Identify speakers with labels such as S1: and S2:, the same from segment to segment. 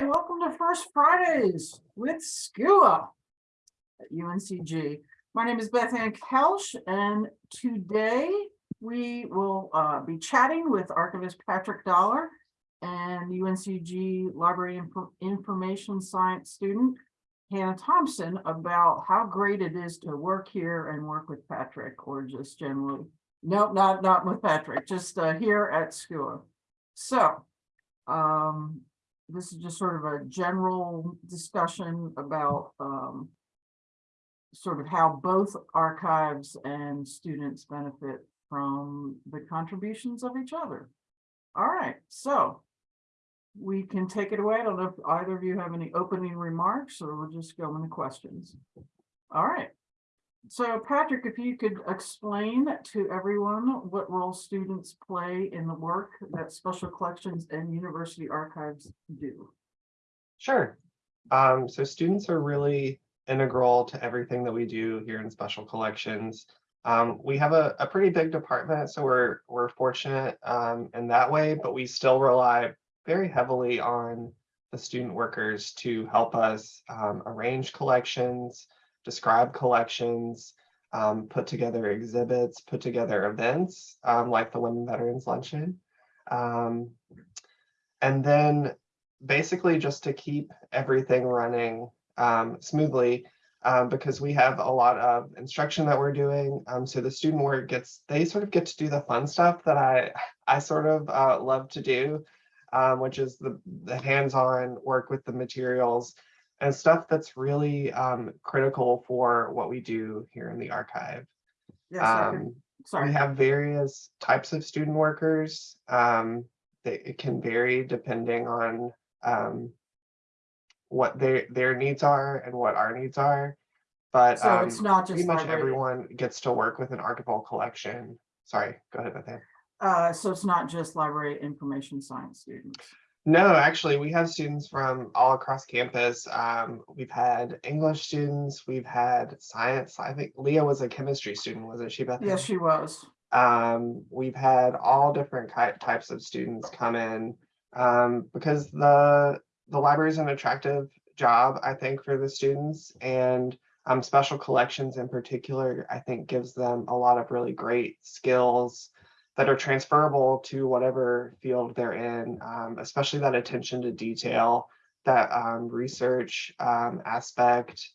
S1: Hi, welcome to First Fridays with SCUA at UNCG. My name is Beth Ann Koelsch, and today we will uh, be chatting with archivist Patrick Dollar and UNCG Library Info- Information Science student Hannah Thompson about how great it is to work here and work with Patrick, or just generally. No, not not with Patrick, just uh, here at SCUA. So, um, this is just sort of a general discussion about um. Sort of how both archives and students benefit from the contributions of each other. All right, so. We can take it away. I don't know if either of you have any opening remarks or we'll just go into questions. All right. So Patrick, if you could explain to everyone what role students play in the work that special collections and university archives do.
S2: Sure. Um, so students are really integral to everything that we do here in special collections. Um, we have a, a pretty big department, so we're we're fortunate um, in that way, but we still rely very heavily on the student workers to help us um, arrange collections, describe collections, um, put together exhibits, put together events um, like the Women Veterans Luncheon. Um, and then basically just to keep everything running um, smoothly um, because we have a lot of instruction that we're doing. Um, so the student work gets, they sort of get to do the fun stuff that I, I sort of uh, love to do, which is the, the hands-on work with the materials and stuff that's really um, critical for what we do here in the archive.
S1: Yes,
S2: Um, we have various types of student workers. Um, they, it can vary depending on um, what their their needs are and what our needs are. But
S1: So
S2: um,
S1: it's not just
S2: pretty
S1: much
S2: everyone gets to work with an archival collection. Sorry, go ahead, Beth Ann.
S1: uh, so it's not just library information science students.
S2: No, actually, we have students from all across campus. Um, we've had English students, we've had science. I think Leah was a chemistry student, wasn't she, Beth Ann?
S1: Yes, she was.
S2: um, we've had all different types of students come in um, because the the library is an attractive job, I think, for the students, and um, special collections in particular, I think, gives them a lot of really great skills that are transferable to whatever field they're in, um, especially that attention to detail, that um, research um, aspect,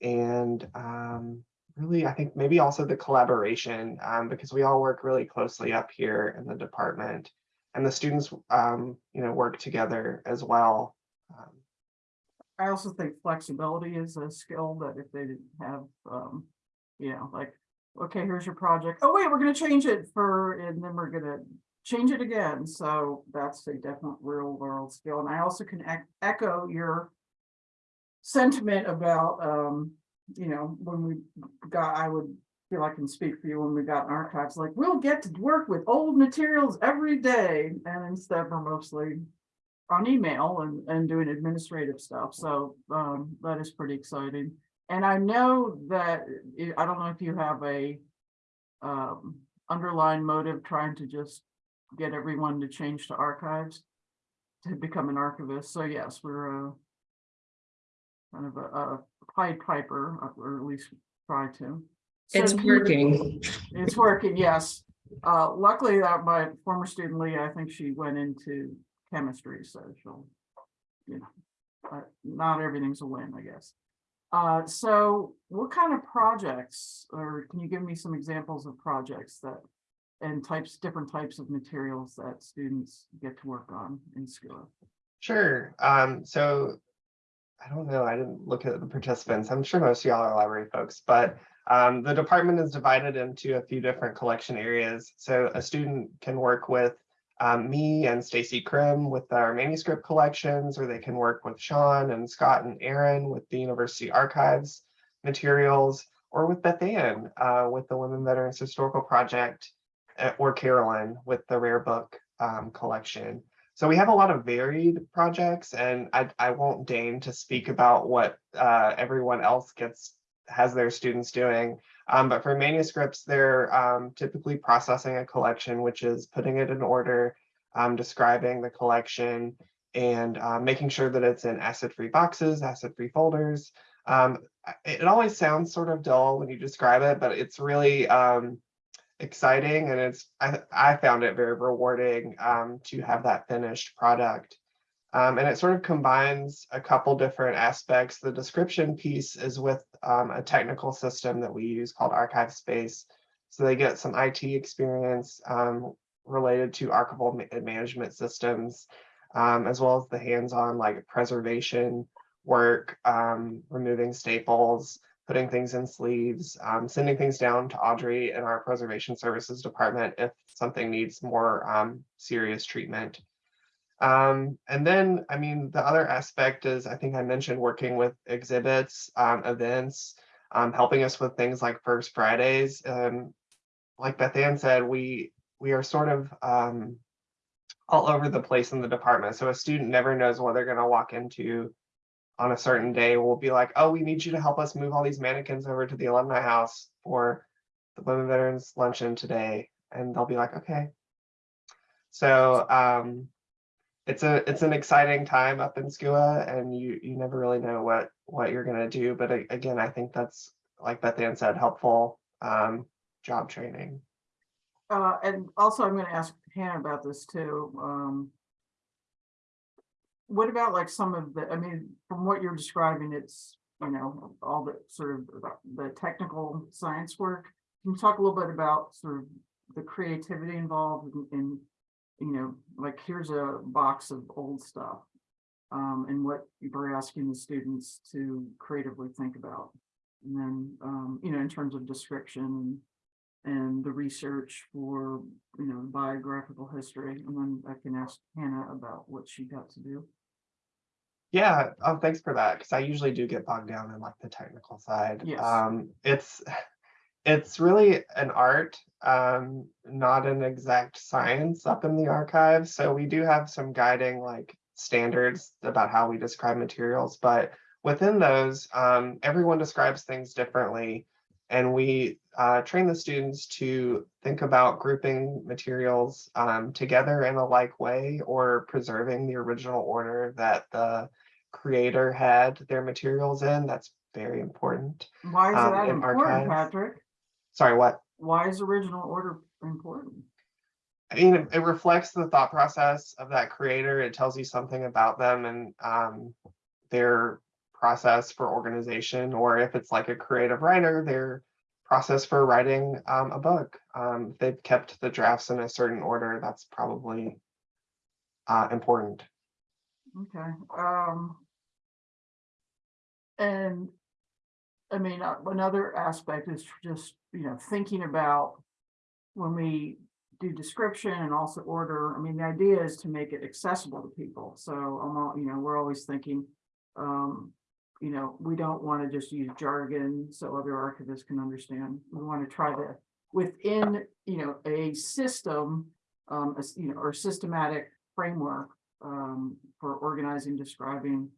S2: and um, really, I think maybe also the collaboration, um, because we all work really closely up here in the department. And the students, um, you know, work together as well.
S1: I also think flexibility is a skill that if they didn't have, you know, like, okay, here's your project. Oh, wait, we're gonna change it for, and then we're gonna change it again. So that's a definite real world skill. And I also can ec- echo your sentiment about, um, you know, when we got, I would feel I can speak for you when we got archives, like, we'll get to work with old materials every day. And instead, we're mostly on email and, and doing administrative stuff. So, um, that is pretty exciting. And I know that, I- I don't know if you have a um, underlying motive trying to just get everyone to change to archives to become an archivist. So yes, we're uh kind of a, a Pied Piper, uh, or at least try to. So
S3: It's working.
S1: it's working, yes. Uh, luckily, that my former student Leah, I think she went into chemistry, so she'll, you know, uh, not everything's a win, I guess. Uh, so what kind of projects, or can you give me some examples of projects that and types, different types of materials that students get to work on in school?
S2: Sure. Um, so I don't know. I didn't look at the participants. I'm sure most of y'all are library folks, but um, the department is divided into a few different collection areas. So a student can work with um, me and Stacey Krim with our manuscript collections, or they can work with Sean and Scott and Aaron with the University Archives materials, or with Beth Ann uh, with the Women Veterans Historical Project, uh, or Carolyn with the Rare Book um, collection. So we have a lot of varied projects and I, I won't deign to speak about what uh, everyone else gets has their students doing. Um, but for manuscripts, they're um, typically processing a collection, which is putting it in order, um, describing the collection, and uh, making sure that it's in acid-free boxes, acid-free folders. Um, it always sounds sort of dull when you describe it, but it's really um, exciting and it's I, I found it very rewarding to have that finished product. Um, and it sort of combines a couple different aspects. The description piece is with um, a technical system that we use called ArchivesSpace. So they get some IT experience um, related to archival ma- management systems, um, as well as the hands-on like preservation work, um, removing staples, putting things in sleeves, um, sending things down to Audrey in our preservation services department if something needs more serious treatment. Um, and then, I mean, the other aspect is, I think I mentioned working with exhibits, um, events, um, helping us with things like First Fridays. Um, like Beth Ann said, we we are sort of um, all over the place in the department. So a student never knows what they're going to walk into on a certain day. We'll be like, oh, we need you to help us move all these mannequins over to the alumni house for the Women Veterans Luncheon today. And they'll be like, okay. So um, it's a it's an exciting time up in SCUA and you you never really know what what you're going to do. But again, I think that's like Beth Ann said, helpful um, job training.
S1: Uh, and also I'm gonna ask Hannah about this too, um. What about like some of the, I mean, from what you're describing, it's, you know, all the sort of the technical science work. Can you talk a little bit about sort of the creativity involved in- in, you know, like here's a box of old stuff. Um, and what you're asking the students to creatively think about. And then, um, you know, in terms of description and and the research for, you know, biographical history, and then I can ask Hannah about what she got to do.
S2: Yeah, oh, thanks for that, because I usually do get bogged down in like the technical side.
S1: Yes.
S2: Um, it's, it's really an art, um, not an exact science up in the archive. So we do have some guiding like standards about how we describe materials, but within those, um, everyone describes things differently. And we uh, train the students to think about grouping materials um, together in a like way or preserving the original order that the creator had their materials in. That's very important.
S1: Why is
S2: Um,
S1: that important,
S2: archives.
S1: Patrick?
S2: Sorry, what?
S1: Why is original order important?
S2: I mean, it- it reflects the thought process of that creator. It tells you something about them and um, their process for organization, or if it's like a creative writer, their process for writing um, a book. Um, they've kept the drafts in a certain order, that's probably uh, important.
S1: Okay, um. And. I mean, uh, another aspect is just, you know, thinking about. When we do description and also order, I mean, the idea is to make it accessible to people, so I'm all, you know, we're always thinking. Um, you know, we don't want to just use jargon so other archivists can understand, we want to try to, within, you know, a system. Um, a you know, or systematic framework um, for organizing, describing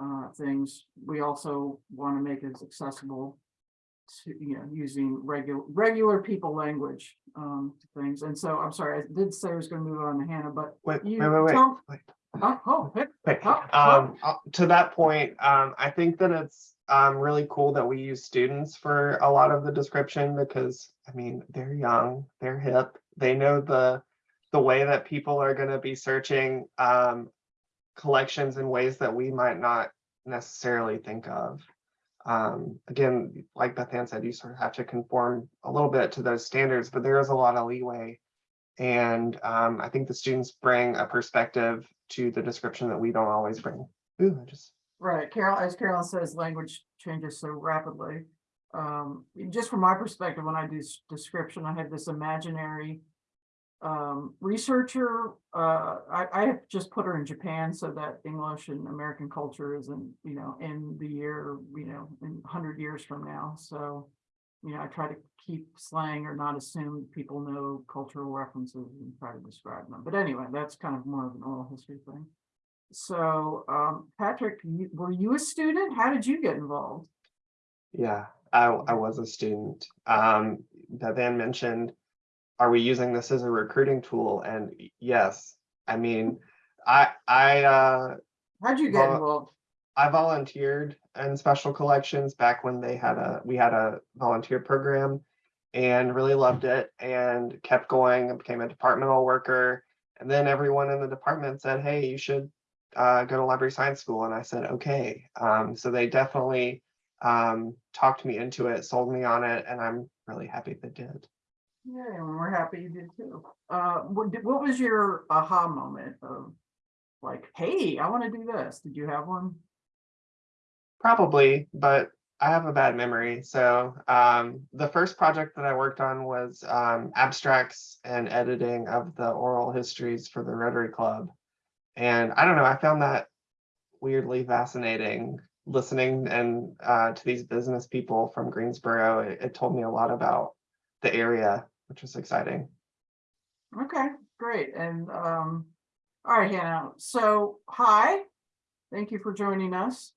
S1: uh, things. We also want to make it accessible to, you know, using regular, regular people language um, things. And so, I'm sorry, I did say I was going to move on to Hannah, but
S2: Wait,
S1: you
S2: wait, wait, wait.
S1: don't-
S2: wait.
S1: oh, oh, hey,
S2: Okay,
S1: Oh, oh.
S2: um, uh, to that point, um, I think that it's um really cool that we use students for a lot of the description because, I mean, they're young, they're hip, they know the the way that people are gonna be searching um collections in ways that we might not necessarily think of. Um, again, like Beth Ann said, you sort of have to conform a little bit to those standards, but there is a lot of leeway. And um, I think the students bring a perspective to the description that we don't always bring. Ooh, I just,
S1: right, Carol, as Carolyn says, language changes so rapidly. Um, just from my perspective, when I do description, I have this imaginary um, researcher, uh, I, I have just put her in Japan so that English and American culture isn't, you know, in the year, you know, in hundred years from now, so. You know, I try to keep slang or not assume people know cultural references and try to describe them, but anyway, that's kind of more of an oral history thing. So, um, Patrick, you- were you a student? How did you get involved?
S2: yeah, I, I was a student. Um, Beth Ann mentioned, are we using this as a recruiting tool? And yes, I mean, I, I, uh,
S1: How'd you get involved?
S2: I volunteered in special collections back when they had a, we had a volunteer program and really loved it and kept going and became a departmental worker. And then everyone in the department said, hey, you should uh, go to library science school. And I said, okay. Um, so they definitely um, talked me into it, sold me on it, and I'm really happy they did.
S1: Yeah, and we're happy you did too. Uh, what, what was your aha moment of like, hey, I want to do this? Did you have one?
S2: Probably, but I have a bad memory. So um, the first project that I worked on was um, abstracts and editing of the oral histories for the Rotary Club. And I don't know, I found that weirdly fascinating listening and uh, to these business people from Greensboro. It, it told me a lot about the area, which was exciting.
S1: Okay, great. And, um, all right, Hannah. So, hi. Thank you for joining us.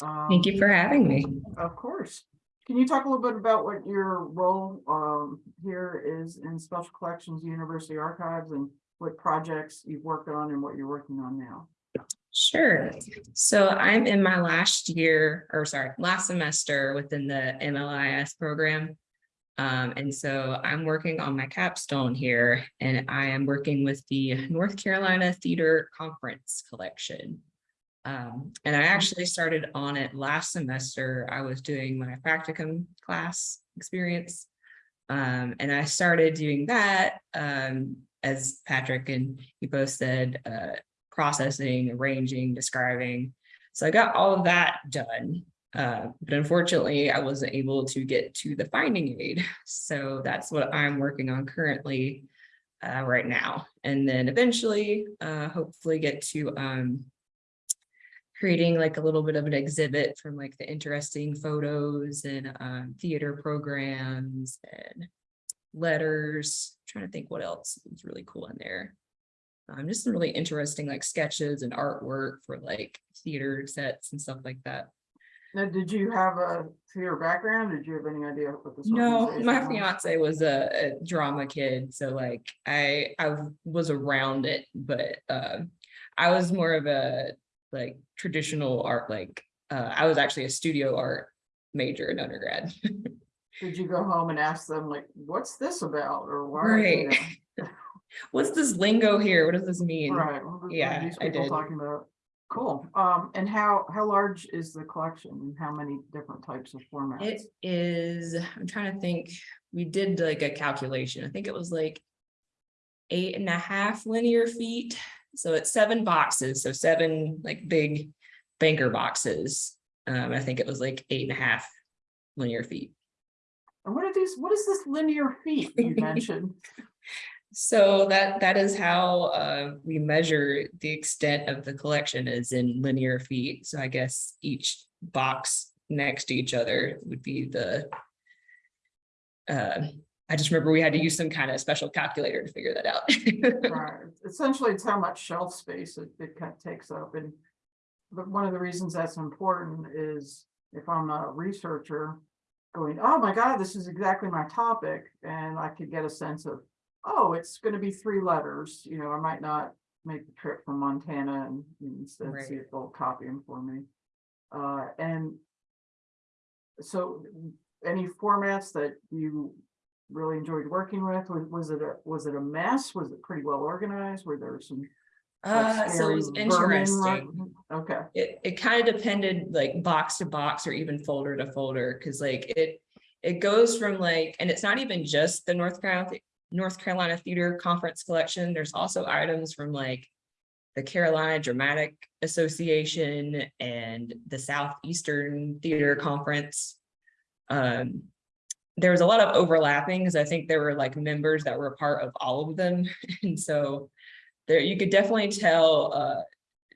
S3: Thank
S1: Um,
S3: you for having me.
S1: Of course. Can you talk a little bit about what your role um here is in Special Collections University Archives and what projects you've worked on and what you're working on now?
S3: Sure. So I'm in my last year, or sorry, last semester within the MLIS program. Um, and so I'm working on my capstone here and I am working with the North Carolina Theater Conference Collection. Um, and I actually started on it last semester. I was doing my practicum class experience. Um, and I started doing that, um, as Patrick and you both said, uh, processing, arranging, describing. So I got all of that done. Uh, but unfortunately, I wasn't able to get to the finding aid. So that's what I'm working on currently uh, right now. And then eventually, uh, hopefully get to um, creating like a little bit of an exhibit from like the interesting photos and um, theater programs and letters. trying to think what else is really cool in there. Um, just some really interesting like sketches and artwork for like theater sets and stuff like that.
S1: Now, did you have a theater background? Did you have any idea what this?
S3: Was?
S1: No,
S3: my
S1: was?
S3: fiance was a, a drama kid, so like I I was around it, but uh, I was more of a like traditional art, like uh, I was actually a studio art major in undergrad.
S1: Did you go home and ask them like, what's this about or why? you
S3: Right. What's this lingo here? What does this mean?
S1: Right. what
S3: Yeah,
S1: These
S3: I did.
S1: talking about. Cool. Um, and how, how large is the collection and how many different types of formats?
S3: It is, I'm trying to think, we did like a calculation, I think it was like. Eight and a half linear feet, so it's seven boxes, so seven like big banker boxes. Um, I think it was like eight and a half linear feet.
S1: And what are these, what is this linear feet you mentioned?
S3: So that, that is how uh, we measure the extent of the collection is in linear feet, so I guess each box next to each other would be the. Uh, I just remember we had to use some kind of special calculator to figure that out.
S1: Right, essentially, it's how much shelf space it, it kind of takes up and. But one of the reasons that's important is if I'm a researcher. Going, oh my God, this is exactly my topic, and I could get a sense of, oh, it's gonna be three letters, you know, I might not. Make the trip from Montana and instead see if they'll copy them for me. Uh, and. So, any formats that you really enjoyed working with? Was, was it a, was it a mess? Was it pretty well organized? Were there some?
S3: Uh, so it was interesting.
S1: Okay,
S3: It, it kind of depended like box to box or even folder to folder, because like it, it goes from like, and it's not even just the North Carolina, North Carolina Theater Conference Collection. There's also items from like the Carolina Dramatic Association and the Southeastern Theater Conference. Um, there was a lot of overlapping because I think there were like members that were part of all of them. And so there, you could definitely tell, uh,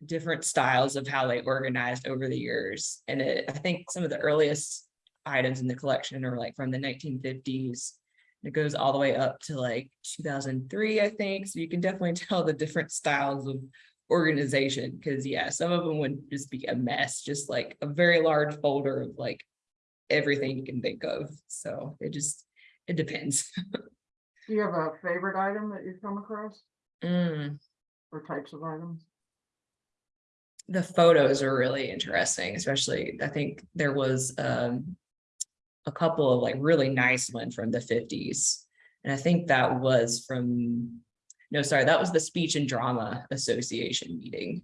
S3: different styles of how they organized over the years. And it, I think some of the earliest items in the collection are like from the nineteen fifties. It goes all the way up to like two thousand three, I think. So you can definitely tell the different styles of organization. Because yeah, some of them would just be a mess, just like a very large folder of like everything you can think of. So it just, it depends.
S1: do you have a favorite item that you've come across
S3: Mm.
S1: or types of items?
S3: the photos are really interesting, especially I think there was um. A couple of like really nice ones from the fifties. And I think that was from, no, sorry, that was the Speech and Drama Association meeting.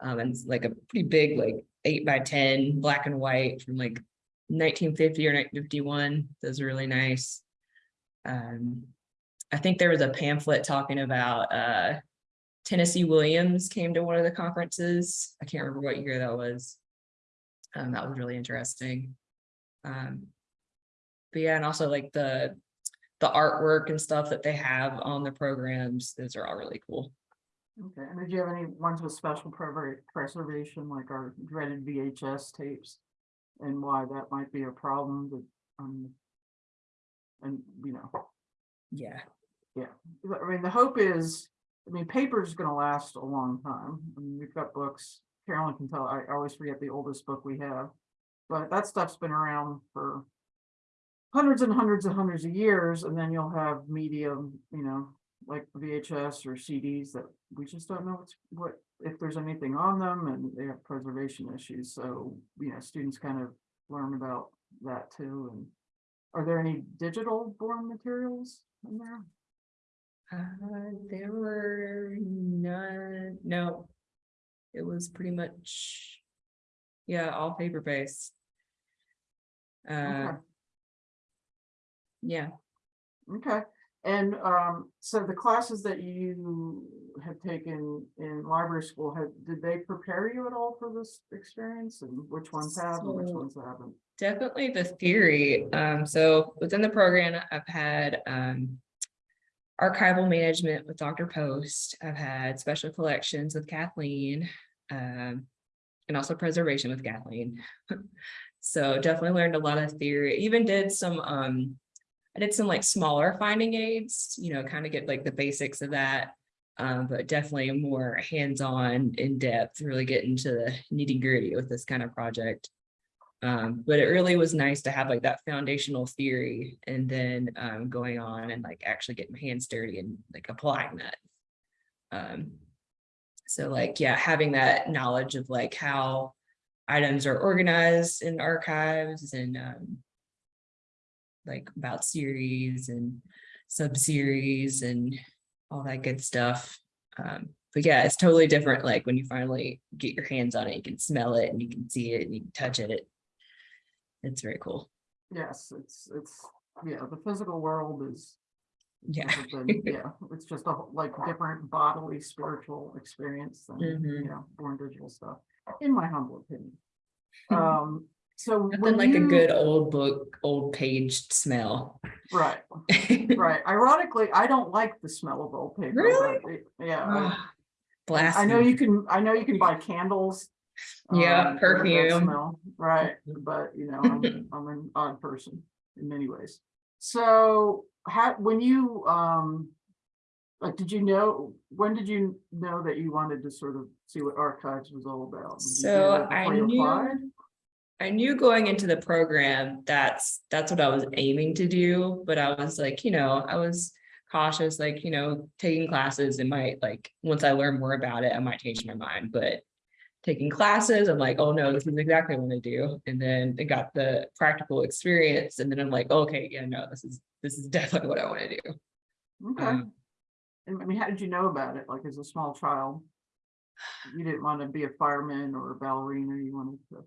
S3: Um, and like a pretty big, like eight by ten, black and white from like nineteen fifty or nineteen fifty-one. Those are really nice. Um, I think there was a pamphlet talking about uh Tennessee Williams came to one of the conferences. I can't remember what year that was. Um, that was really interesting. Um, but yeah, and also like the, the artwork and stuff that they have on the programs, those are all really cool.
S1: Okay, and did you have any ones with special prever- preservation, like our dreaded VHS tapes? And why that might be a problem, but, um. And, you know,
S3: Yeah, yeah.
S1: I mean, the hope is, I mean, paper's gonna last a long time. I mean, we've got books. Carolyn can tell, I always forget the oldest book we have. But that stuff's been around for hundreds and hundreds and hundreds of years, and then you'll have medium, you know, like VHS or CDs that we just don't know what's, what, if there's anything on them, and they have preservation issues, so, you know, students kind of learn about that too, and are there any digital born materials in there?
S3: uh, there were none, no. It was pretty much. Yeah, all paper based. Uh,
S1: Okay.
S3: Yeah,
S1: Okay, and um, so the classes that you have taken in library school, have, did they prepare you at all for this experience? And which ones have and which ones haven't?
S3: Definitely the theory. Um, so within the program, I've had um. Archival management with Dr. Post. I've had special collections with Kathleen. Um, and also preservation with Kathleen. So definitely learned a lot of theory, even did some um. I did some like smaller finding aids, you know, kind of get like the basics of that. Um, but definitely more hands-on, in-depth, really get into the nitty-gritty with this kind of project. Um, but it really was nice to have like that foundational theory and then um going on and like actually getting my hands dirty and like applying that. Um, so like, yeah, having that knowledge of like how items are organized in archives and um. Like about series and sub-series and all that good stuff. Um, but yeah, it's totally different, like when you finally get your hands on it, you can smell it and you can see it and you can touch it. It's very cool.
S1: Yes, it's, it's, yeah, the physical world is.
S3: Yeah.
S1: than- Yeah, it's just a whole- like different bodily, spiritual experience than, you
S3: Mhm.
S1: know, born digital stuff, in my humble opinion. Um, so.
S3: Nothing
S1: when
S3: like a good old book, old paged smell.
S1: Right, right. Ironically, I don't like the smell of old paper.
S3: Really?
S1: Yeah.
S3: Ah,
S1: I know you can, I know you can buy candles.
S3: Yeah,
S1: um, that have that
S3: perfume.
S1: smell, Right, but you know, I'm, I'm an odd person in many ways. So, how, when you, um. Like, did you know, when did you know that you wanted to sort of see what archives was all about? Did you do
S3: So I knew,
S1: applied?
S3: I knew going into the program, that's, that's what I was aiming to do, but I was like, you know, I was cautious, like, you know, taking classes, it might like, once I learn more about it, I might change my mind, but taking classes, I'm like, oh no, this is exactly what I do. And then I got the practical experience and then I'm like, okay, yeah, no, this is, this is definitely what I want to do.
S1: Okay,
S3: Um,
S1: and I mean, how did you know about it? Like, as a small child? You didn't want to be a fireman or a ballerina, you wanted to.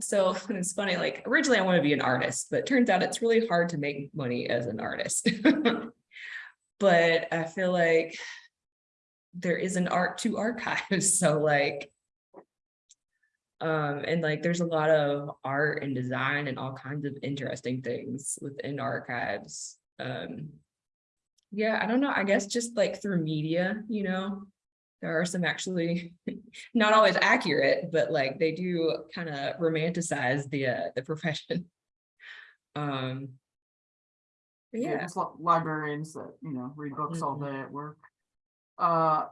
S3: So it's funny, like originally I want to be an artist, but turns out it's really hard to make money as an artist. But I feel like there is an art to archives, so like. Um, and like there's a lot of art and design and all kinds of interesting things within archives. Um. Yeah, I don't know, I guess just like through media, you know, there are some actually not always accurate, but like they do kind of romanticize the uh, the profession. Um.
S1: Yeah,
S3: Yeah,
S1: li- librarians that, you know, read books all
S3: Mhm.
S1: day at work. Uh,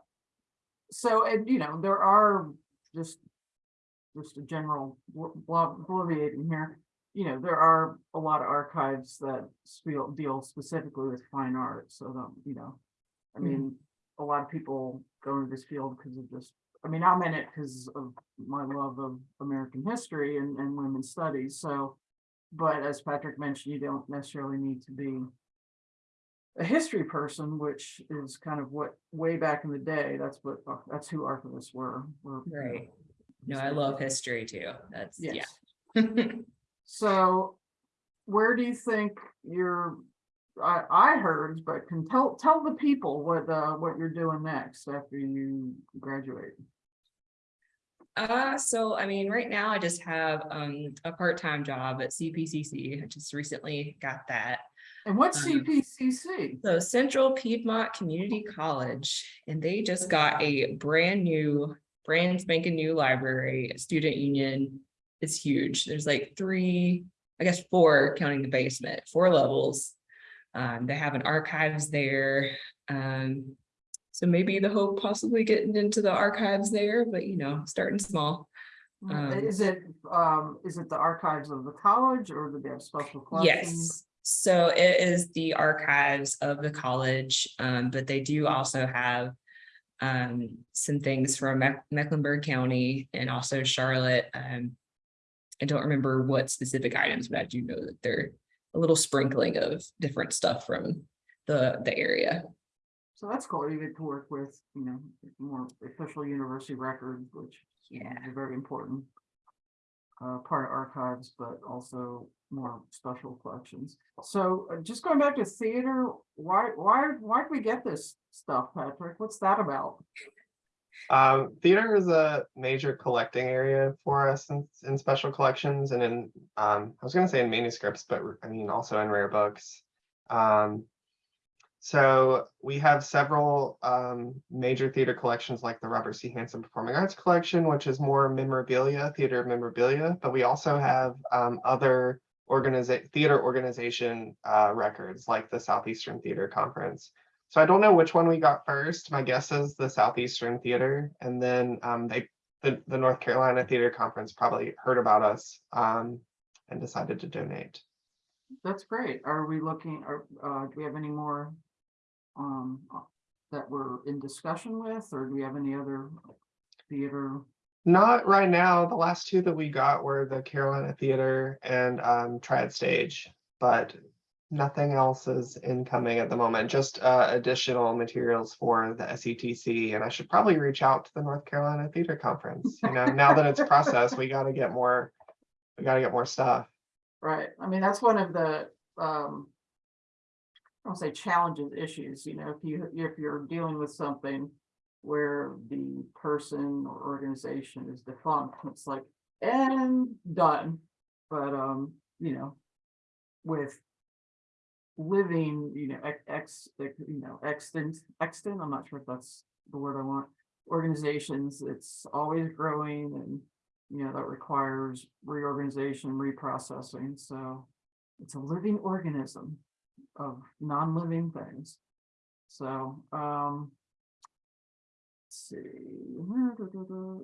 S1: so, and you know, there are just. Just a general bl- bl- bloviating here, you know, there are a lot of archives that deal specifically with fine art, so that, you know. I mean, a lot of people go into this field because of just I mean, I'm in it because of my love of American history and, and women's studies, so. But as Patrick mentioned, you don't necessarily need to be. A history person, which is kind of what, way back in the day, that's what, that's who archivists were. were, you know,
S3: Right. No, I love history too. That's, yeah.
S1: So where do you think you're, I, I heard, but can tell, tell the people what, uh, what you're doing next after you graduate.
S3: Uh, so I mean, right now I just have um a part-time job at CPCC. I just recently got that.
S1: And what's
S3: Um,
S1: CPCC?
S3: So Central Piedmont Community College, and they just got a brand new, brand spanking new library, student union. It's huge. There's like three, I guess, four counting the basement, four levels. Um, they have an archives there. Um, so maybe the hope possibly getting into the archives there, but you know, starting small. um,
S1: Is it, um, is it the archives of the college or do they have special collections?
S3: Yes, so it is the archives of the college, um, but they do also have. Um, some things from Meck- Mecklenburg County and also Charlotte, um. I don't remember what specific items, but I do know that they're a little sprinkling of different stuff from the, the area.
S1: So that's cool. You get to work with, you know, more official university records, which
S3: Yeah.
S1: is a very important. Uh, part of archives, but also more special collections. So uh, just going back to theater, why, why, why did we get this stuff, Patrick? What's that about?
S2: Um, theater is a major collecting area for us in, in special collections and in, um, I was gonna say in manuscripts, but I mean also in rare books. Um, so we have several um, major theater collections like the Robert C. Hanson Performing Arts Collection, which is more memorabilia, theater memorabilia, but we also have um, other organiza- theater organization uh, records like the Southeastern Theater Conference. So I don't know which one we got first. My guess is the Southeastern Theater, and then um, they the, the North Carolina Theater Conference probably heard about us um, and decided to donate.
S1: That's great. Are we looking, or, uh, do we have any more? Um, uh, that we're in discussion with, or do we have any other theater?
S2: Not right now. The last two that we got were the Carolina Theater and um, Triad Stage, but nothing else is incoming at the moment. Just uh, additional materials for the SETC, and I should probably reach out to the North Carolina Theater Conference. You know, now that it's processed, we got to get more. We got to get more stuff.
S1: Right, I mean, that's one of the, um. I don't say challenges, issues, you know, if you, if you're dealing with something. Where the person or organization is defunct, it's like, and done. But, um, you know. With. Living, you know, ex- you know, extant, extant, I'm not sure if that's the word I want. Organizations, it's always growing and you know, that requires reorganization, reprocessing, so. It's a living organism of non-living things. So, um. let's See,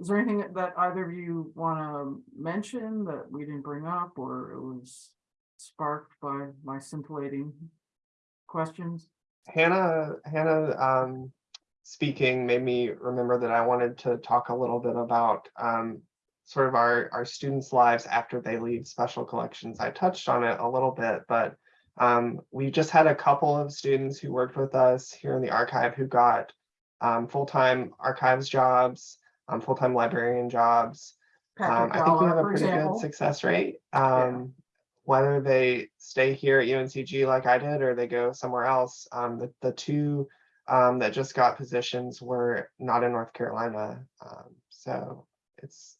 S1: is there anything that either of you wanna mention that we didn't bring up, or it was sparked by my scintillating questions?
S2: Hannah, Hannah, um, speaking made me remember that I wanted to talk a little bit about, um, sort of our, our students' lives after they leave special collections. I touched on it a little bit, but, um, we just had a couple of students who worked with us here in the archive who got, um, full-time archives jobs, um, full-time librarian jobs. Um, I think we have a pretty good success rate. Um, whether they stay here at UNCG like I did, or they go somewhere else, um, the, the two um, that just got positions were not in North Carolina. Um, so it's,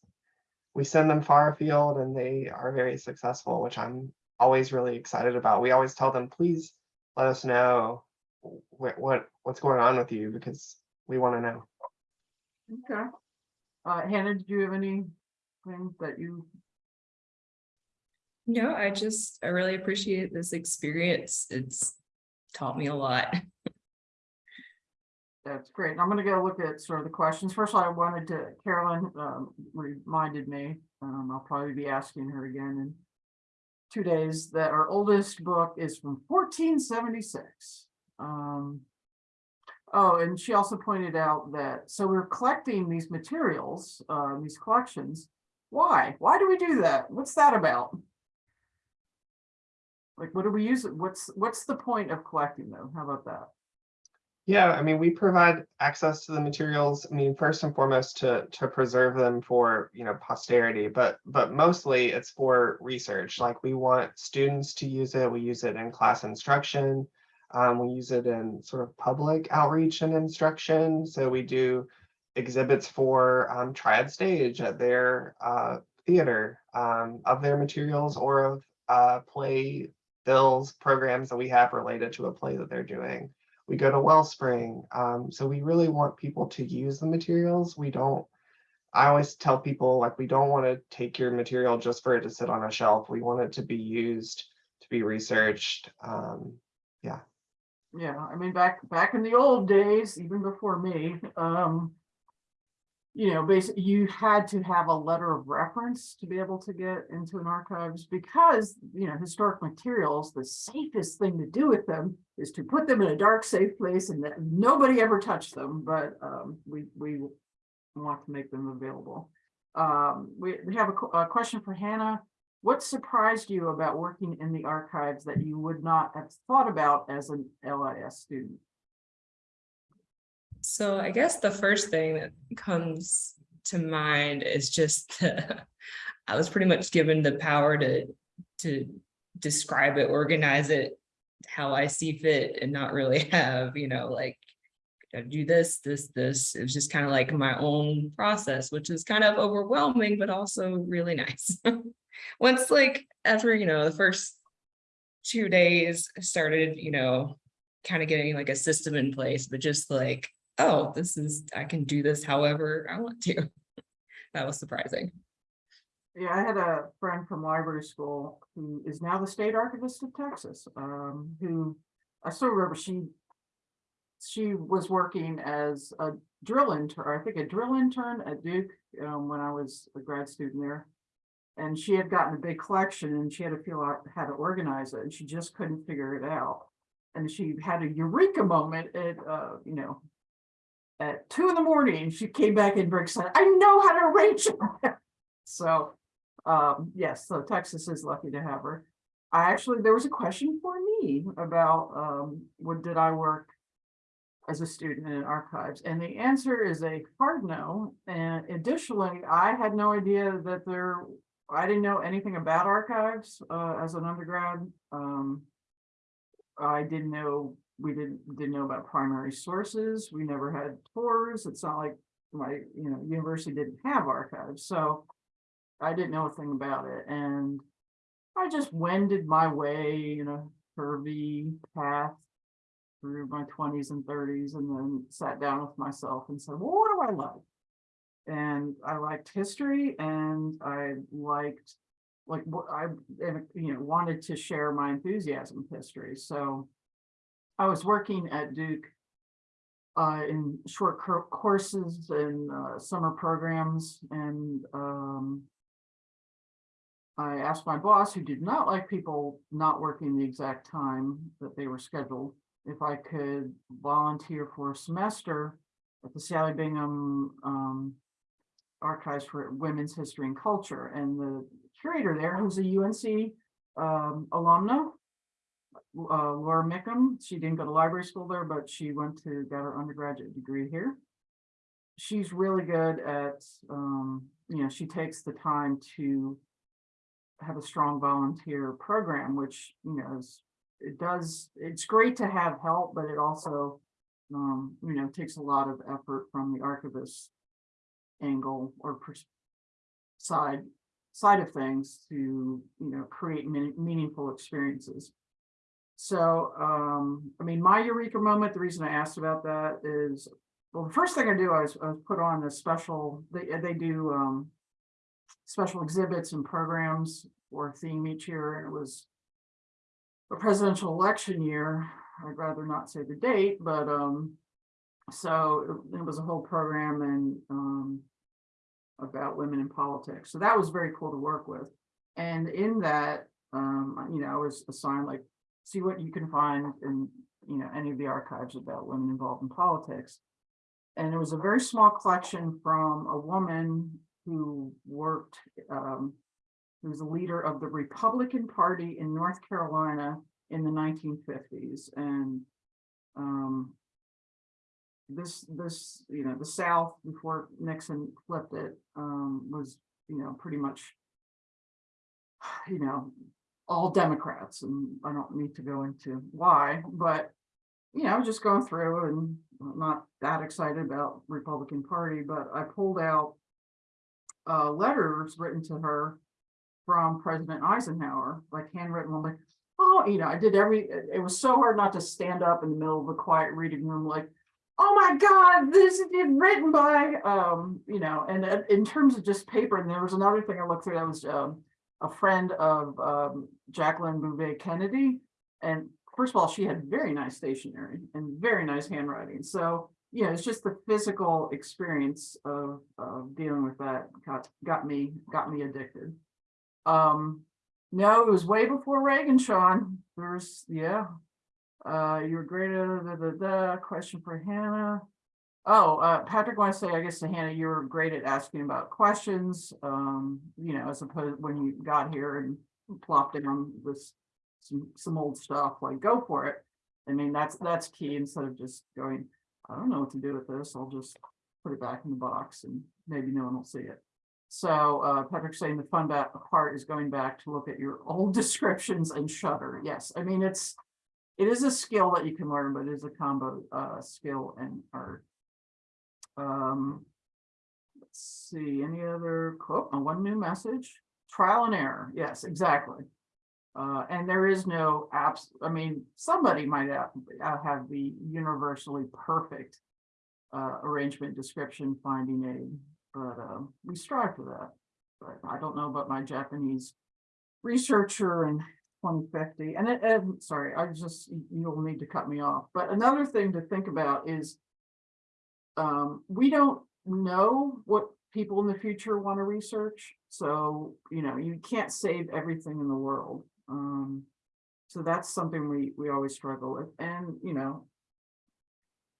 S2: we send them far afield and they are very successful, which I'm always really excited about. We always tell them, please let us know what, what, what's going on with you because we want to know.
S1: Okay. Uh, Hannah, did you have anything that you
S3: No, I just, I really appreciate this experience. It's taught me a lot.
S1: That's great. I'm gonna go look at sort of the questions. First, I wanted to, Carolyn, um, reminded me, um, I'll probably be asking her again in two days, that our oldest book is from fourteen seventy-six. Um, Oh, and she also pointed out that, so we're collecting these materials, uh, these collections. Why? Why do we do that? What's that about? Like, what do we use? What's, what's the point of collecting them? How about that?
S2: Yeah, I mean, we provide access to the materials, I mean, first and foremost to to preserve them for, you know, posterity, but but mostly it's for research. Like we want students to use it, we use it in class instruction. Um, we use it in sort of public outreach and instruction. So we do exhibits for um, Triad Stage at their uh, theater um, of their materials or of uh, play bills programs that we have related to a play that they're doing we go to Wellspring. Um, so we really want people to use the materials. We don't, I always tell people like, we don't want to take your material just for it to sit on a shelf. We want it to be used, to be researched. Um,
S1: Yeah, Yeah, I mean, back, back in the old days, even before me, um. You know, basically, you had to have a letter of reference to be able to get into an archives because, you know, historic materials, the safest thing to do with them. Is to put them in a dark, safe place and that nobody ever touched them, but, um, we, we. Want to make them available. Um, we, we have a, a question for Hannah. What surprised you about working in the archives that you would not have thought about as an LIS student?
S3: So I guess the first thing that comes to mind is just the, I was pretty much given the power to to describe it, organize it how I see fit and not really have, you know, like do this, this, this. It was just kind of like my own process, which is kind of overwhelming, but also really nice. Once like after, you know, the first two days started, you know, kind of getting like a system in place, but just like oh, this is, I can do this however I want to. That was surprising.
S1: Yeah, I had a friend from library school who is now the state archivist of Texas, um, who I still remember she. She was working as a drill intern, I think a drill intern at Duke, um, when I was a grad student there. And she had gotten a big collection and she had to feel out how to organize it and she just couldn't figure it out. And she had a eureka moment at, uh, you know. At two in the morning, she came back in very excited, I know how to arrange it. So, um, yes, so Texas is lucky to have her. I actually, there was a question for me about, um, what did I work as a student in archives? And the answer is a hard no. And additionally, I had no idea that there, I didn't know anything about archives, uh, as an undergrad. Um, I didn't know, we didn't, didn't know about primary sources. We never had tours. It's not like my, you know, university didn't have archives, so. I didn't know a thing about it and I just wended my way in a curvy path. Through my twenties and thirties and then sat down with myself and said, well, what do I like? And I liked history and I liked, like, what I, you know, wanted to share my enthusiasm with history, so. I was working at Duke. Uh, in short courses and, uh, summer programs and, um. I asked my boss, who did not like people not working the exact time that they were scheduled, if I could volunteer for a semester at the Sallie Bingham um, Archives for Women's History and Culture. And the curator there, who's a UNC um, alumna, uh, Laura Micham, she didn't go to library school there, but she went to, got her undergraduate degree here. She's really good at, um, you know, she takes the time to have a strong volunteer program, which, you know, is, it does, it's great to have help, but it also, um, you know, takes a lot of effort from the archivist angle or side, side of things to, you know, create meaning- meaningful experiences. So, um, I mean, my eureka moment, the reason I asked about that is, well, the first thing I do, I was, I was put on a special, they, they do, um, special exhibits and programs or theme each year, and it was a presidential election year. I'd rather not say the date, but, um, so it it was a whole program and, um, about women in politics. So that was very cool to work with. And in that, um, you know, I was assigned like, see what you can find in you know, any of the archives about women involved in politics. And it was a very small collection from a woman who worked, um, who was a leader of the Republican Party in North Carolina in the nineteen fifties and, um, this, this, you know, the South before Nixon flipped it, um, was, you know, pretty much, you know, all Democrats, and I don't need to go into why, but, you know, just going through and not that excited about Republican Party, but I pulled out uh, letters written to her from President Eisenhower, like handwritten, I'm like, oh, you know, I did every, it it was so hard not to stand up in the middle of a quiet reading room, like, oh my God, this is written by, um, you know, and uh, in terms of just paper, and there was another thing I looked through, that was, um, a friend of, um, Jacqueline Bouvier Kennedy. And first of all, she had very nice stationery and very nice handwriting, so, you know, it's just the physical experience of, of dealing with that got, got me, got me addicted. Um, no, it was way before Reagan, Sean. There's, yeah. Uh, you were great, the, the, question for Hannah. Oh, uh, Patrick wants to say, I guess to Hannah, you were great at asking about questions, um, you know, as opposed when you got here and plopped in this some, some old stuff, like go for it. I mean, that's, that's key instead of just going, I don't know what to do with this. I'll just put it back in the box and maybe no one will see it. So uh, Patrick's saying the fun part is going back to look at your old descriptions and shudder. Yes, I mean, it's, it is a skill that you can learn, but it is a combo uh, skill and art. Um, let's see, any other oh, one new message, trial and error. Yes, exactly. Uh, and there is no apps, I mean, somebody might have, uh, have the universally perfect uh, arrangement, description, finding aid, but, um, we strive for that. But I don't know about my Japanese researcher in twenty fifty, and it, and, sorry, I just, you'll need to cut me off, but another thing to think about is um, we don't know what people in the future want to research, so, you know, you can't save everything in the world. Um, so that's something we, we always struggle with, and, you know,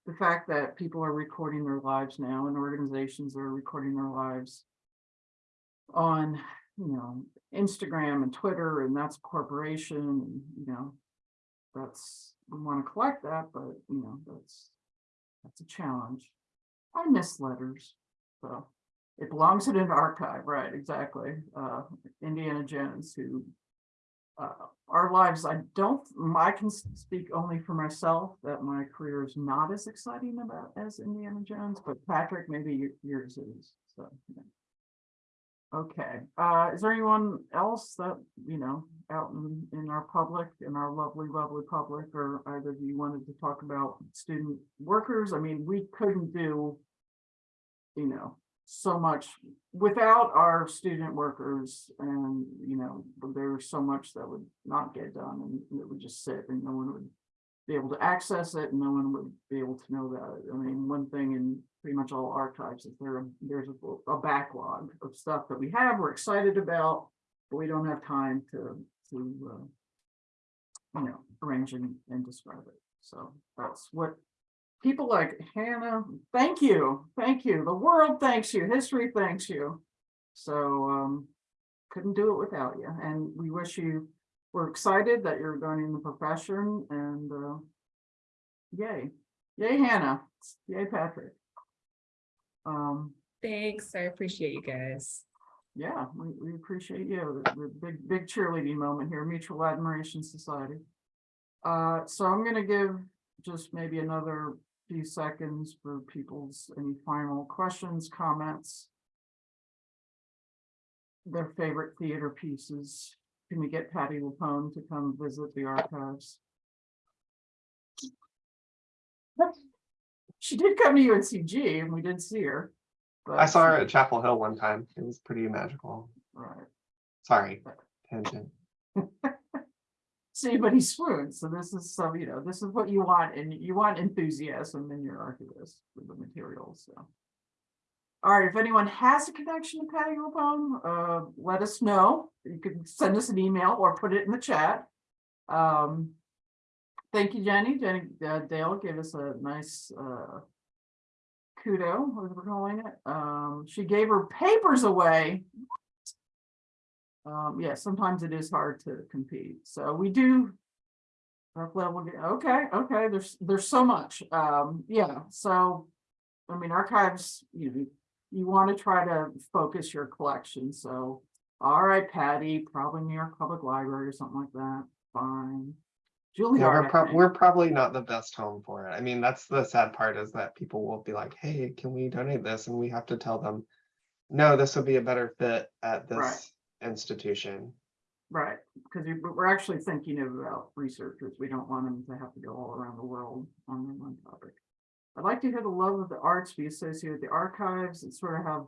S1: the fact that people are recording their lives now and organizations are recording their lives on, you know, Instagram and Twitter, and that's corporation, and, you know, that's, we want to collect that, but, you know, that's, that's a challenge. I miss letters, so it belongs in an archive, right, exactly. Uh, Indiana Jones, who uh, our lives, I don't, I can speak only for myself, that my career is not as exciting about as Indiana Jones, but Patrick, maybe yours is, so. yeah. Okay, uh, is there anyone else that, you know, out in, in our public, in our lovely, lovely public, or either of you wanted to talk about student workers? I mean, we couldn't do, you know, so much without our student workers and, you know, there's so much that would not get done and it would just sit and no one would be able to access it and no one would be able to know it. I mean, one thing in pretty much all archives is there, there's a, a backlog of stuff that we have, we're excited about, but we don't have time to, to, uh, you know, arrange and, and describe it. So that's what people like Hannah, thank you, thank you. The world thanks you, history thanks you. So um, couldn't do it without you. And we wish you, we're excited that you're going in the profession and uh, yay, yay Hannah, yay Patrick. Um,
S3: Thanks, I appreciate you guys.
S1: yeah, we, we appreciate you. The, the big, big cheerleading moment here, Mutual Admiration Society. Uh, so I'm gonna give just maybe another few seconds for people's, any final questions, comments? Their favorite theater pieces. Can we get Patti LuPone to come visit the archives? She did come to UNCG and we did see her.
S2: I saw her at Chapel Hill one time. It was pretty magical.
S1: Right.
S2: Sorry, tangent.
S1: See, but he swoons, so this is so, you know, this is what you want, and you want enthusiasm in your archivist with the materials, so. All right, if anyone has a connection to Patti LuPone, uh, let us know. You can send us an email or put it in the chat. Um, Thank you, Jenny. Jenny, uh, Dale gave us a nice, uh. Kudo, what we're calling it. Um, she gave her papers away. Um, yeah, sometimes it is hard to compete, so we do. Rough level, okay, okay, there's, there's so much, um, yeah, so. I mean, archives, you, know, you want to try to focus your collection, so. All right, Patti, probably New York Public Library or something like that, fine.
S2: Yeah, we're
S1: think.
S2: we're probably not the best home for it. I mean, that's the sad part is that people will be like, hey, can we donate this? And we have to tell them. No, this would be a better fit at
S1: Right.
S2: this institution.
S1: Right, because we're actually thinking about researchers. We don't want them to have to go all around the world on their one topic. I'd like to hear the love of the arts be associated with the archives and sort of have.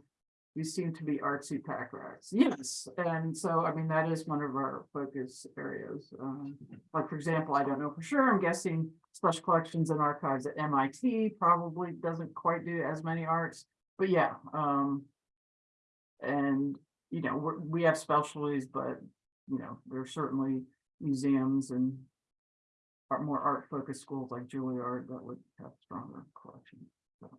S1: We seem to be artsy pack rats. Yes, and so, I mean, that is one of our focus areas. Um, like, for example, I don't know for sure. I'm guessing special collections and archives at MIT probably doesn't quite do as many arts, but yeah, um. And, you know, we have specialties, but you know, there are certainly museums and more art focused schools like Juilliard that would have stronger collections. so.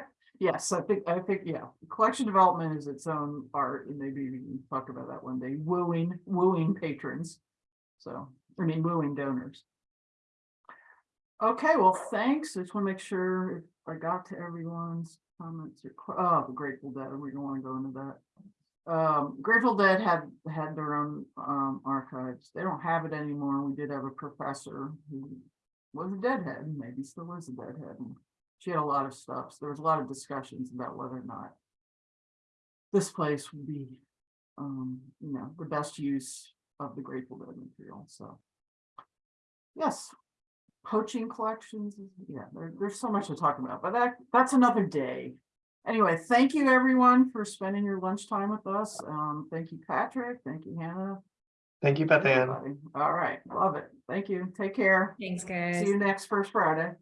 S1: Yes, I think, I think, yeah, collection development is its own art and maybe we can talk about that one day, wooing, wooing patrons. So, I mean, wooing donors. Okay, well, thanks. I just want to make sure I got to everyone's comments or, oh, Grateful Dead, we don't want to go into that. Um, Grateful Dead had, had their own, um, archives. They don't have it anymore. We did have a professor who was a deadhead, maybe still is a deadhead. and She had a lot of stuff. So there was a lot of discussions about whether or not this place would be, um, you know, the best use of the Grateful Dead material, so. Yes, poaching collections, yeah, there, there's so much to talk about, but that, that's another day. Anyway, thank you everyone for spending your lunchtime with us. Um, thank you, Patrick. Thank you, Hannah.
S2: Thank you, Beth Ann.
S1: everybody. All right, love it. Thank you. Take care.
S3: Thanks, guys.
S1: See you next first Friday.